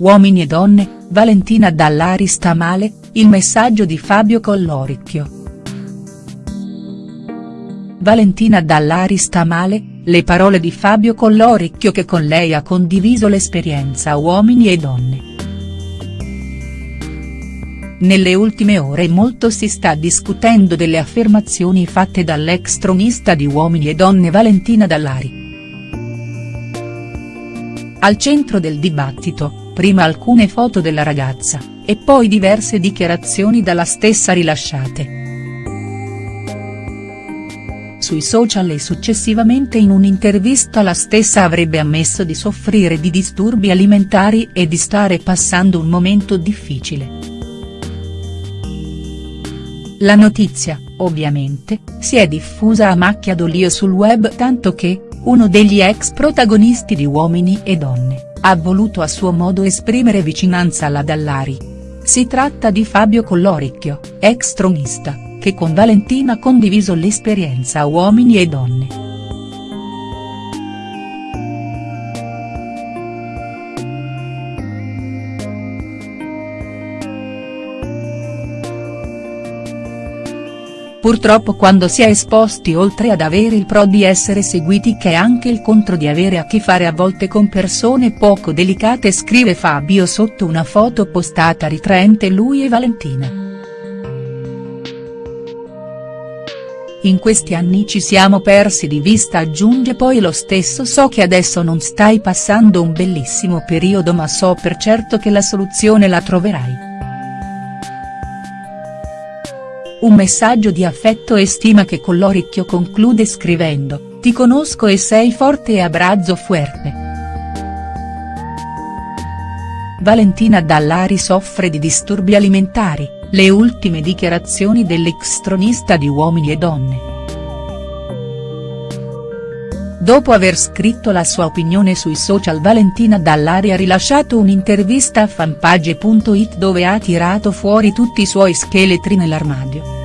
Uomini e donne, Valentina Dallari sta male, il messaggio di Fabio Colloricchio. Valentina Dallari sta male, le parole di Fabio Colloricchio che con lei ha condiviso l'esperienza Uomini e donne. Nelle ultime ore molto si sta discutendo delle affermazioni fatte dall'ex tronista di Uomini e Donne Valentina Dallari. Al centro del dibattito, prima alcune foto della ragazza, e poi diverse dichiarazioni dalla stessa rilasciate. Sui social e successivamente in un'intervista la stessa avrebbe ammesso di soffrire di disturbi alimentari e di stare passando un momento difficile. La notizia, ovviamente, si è diffusa a macchia d'olio sul web tanto che, uno degli ex protagonisti di Uomini e Donne, ha voluto a suo modo esprimere vicinanza alla Dallari. Si tratta di Fabio Colloricchio, ex tronista, che con Valentina ha condiviso l'esperienza Uomini e Donne. Purtroppo quando si è esposti oltre ad avere il pro di essere seguiti che è anche il contro di avere a che fare a volte con persone poco delicate scrive Fabio sotto una foto postata ritraente lui e Valentina. In questi anni ci siamo persi di vista aggiunge poi lo stesso so che adesso non stai passando un bellissimo periodo ma so per certo che la soluzione la troverai. Un messaggio di affetto e stima che Colloricchio conclude scrivendo, ti conosco e sei forte e abbraccio fuerte. Valentina Dallari soffre di disturbi alimentari, le ultime dichiarazioni dell'ex tronista di Uomini e Donne. Dopo aver scritto la sua opinione sui social Valentina Dallari ha rilasciato un'intervista a fanpage.it dove ha tirato fuori tutti i suoi scheletri nell'armadio.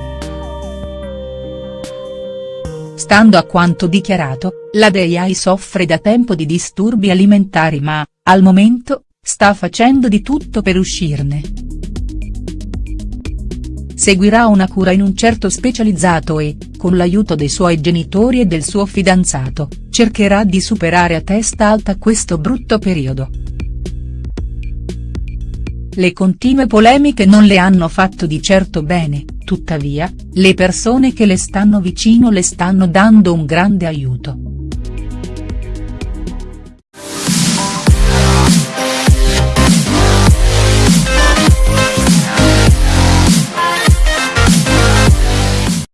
Stando a quanto dichiarato, la Deiai soffre da tempo di disturbi alimentari ma, al momento, sta facendo di tutto per uscirne. Seguirà una cura in un certo specializzato e, con l'aiuto dei suoi genitori e del suo fidanzato, cercherà di superare a testa alta questo brutto periodo. Le continue polemiche non le hanno fatto di certo bene, tuttavia, le persone che le stanno vicino le stanno dando un grande aiuto.